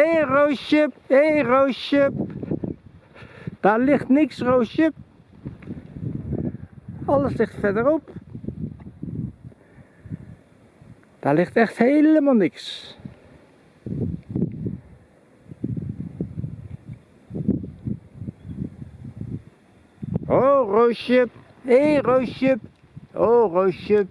Hé hey, Roosje, hé hey, Roosje. Daar ligt niks Roosje. Alles ligt verderop. Daar ligt echt helemaal niks. Oh Roosje, hé hey, Roosje. Oh Roosje.